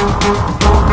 Música